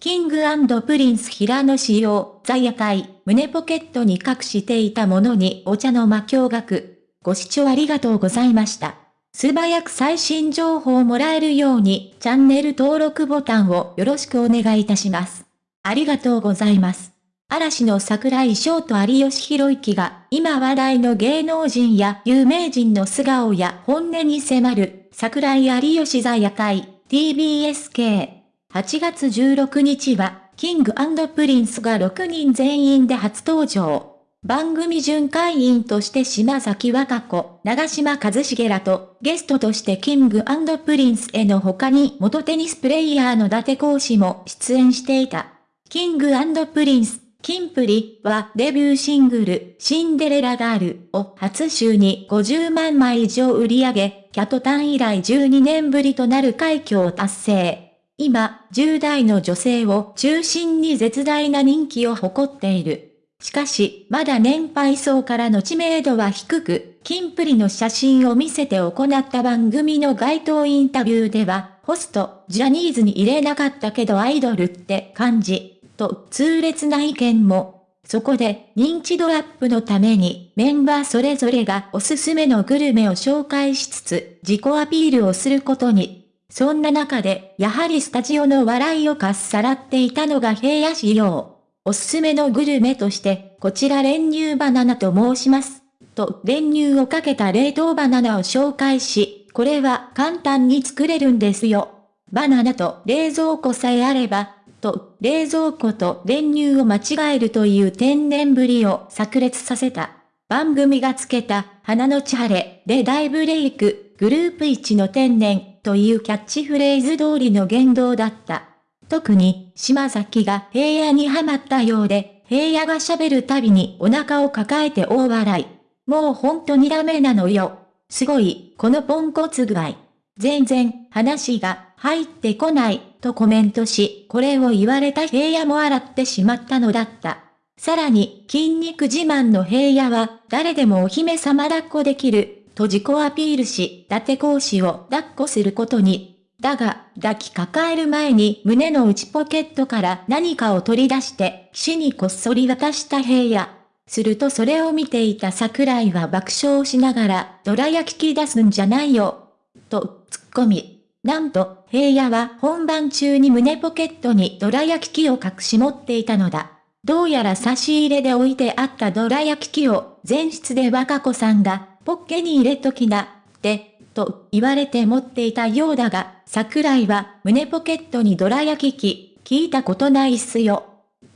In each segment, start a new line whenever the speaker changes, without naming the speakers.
キングプリンス平野紫耀、THE夜会、胸ポケットに隠していたものにお茶の間驚愕。ご視聴ありがとうございました。素早く最新情報をもらえるように、チャンネル登録ボタンをよろしくお願いいたします。ありがとうございます。嵐の櫻井翔と有吉弘行が、今話題の芸能人や有名人の素顔や本音に迫る、櫻井有吉 THE夜会、 TBS系。8月16日は、キングプリンスが6人全員で初登場。番組巡回員として島崎和歌子、長嶋一茂らと、ゲストとしてキングプリンスへの他に元テニスプレイヤーの伊達公子も出演していた。キングプリンス、キンプリはデビューシングル、シンデレラガールを初週に50万枚以上売り上げ、 KAT-TUN 以来12年ぶりとなる快挙を達成。今、10代の女性を中心に絶大な人気を誇っている。しかし、まだ年配層からの知名度は低く、キンプリの写真を見せて行った番組の街頭インタビューでは、ホスト、ジャニーズに入れなかったけどアイドルって感じ、と痛烈な意見も。そこで、認知度アップのために、メンバーそれぞれがおすすめのグルメを紹介しつつ、自己アピールをすることに。そんな中で、やはりスタジオの笑いをかっさらっていたのが平野仕様。おすすめのグルメとして、こちら練乳バナナと申します。と、練乳をかけた冷凍バナナを紹介し、これは簡単に作れるんですよ。バナナと冷蔵庫さえあれば、と、冷蔵庫と練乳を間違えるという天然ぶりを炸裂させた。番組がつけた、花のチャレで大ブレイク、グループ1の天然、というキャッチフレーズ通りの言動だった。特に、島崎が平野にはまったようで、平野が喋るたびにお腹を抱えて大笑い。もうほんとにダメなのよ。すごい、このポンコツ具合。全然、話が入ってこない、とコメントし、これを言われた平野も笑ってしまったのだった。さらに、筋肉自慢の平野は、誰でもお姫様抱っこできる、と自己アピールし、伊達講師を抱っこすることに。だが、抱きかかえる前に胸の内ポケットから何かを取り出して、岸にこっそり渡した平野。するとそれを見ていた桜井は爆笑しながら、ドラ焼き出すんじゃないよ。と、突っ込み。なんと、平野は本番中に胸ポケットにドラ焼き器を隠し持っていたのだ。どうやら差し入れで置いてあったドラ焼き器を前室で若子さんがポッケに入れときな、って、と言われて持っていたようだが、桜井は胸ポケットにドラ焼き器、聞いたことないっすよ。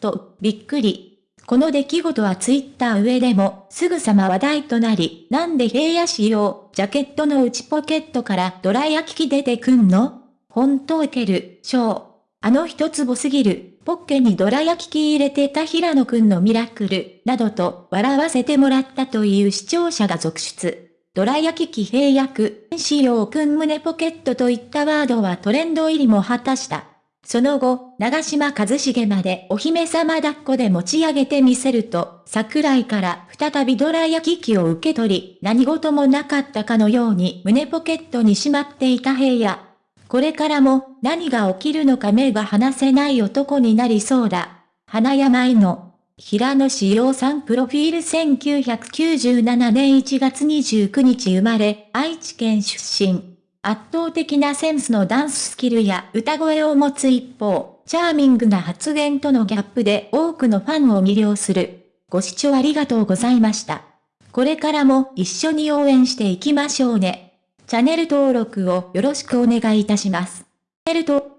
と、びっくり。この出来事はツイッター上でもすぐさま話題となり、なんで平野仕様、ジャケットの内ポケットからドラ焼き器出てくんの？本当受ける、ショー。あの一坪すぎる、ポッケにドラ焼き器入れてた平野くんのミラクル、などと笑わせてもらったという視聴者が続出。ドラ焼き器平役、仕様くん胸ポケットといったワードはトレンド入りも果たした。その後、長島和茂までお姫様抱っこで持ち上げてみせると、桜井から再びドラ焼き器を受け取り、何事もなかったかのように胸ポケットにしまっていた平野。これからも何が起きるのか目が離せない男になりそうだ。花山井の平野志陽さんプロフィール1997年1月29日生まれ、愛知県出身。圧倒的なセンスのダンススキルや歌声を持つ一方、チャーミングな発言とのギャップで多くのファンを魅了する。ご視聴ありがとうございました。これからも一緒に応援していきましょうね。チャンネル登録をよろしくお願いいたします。チャンネル登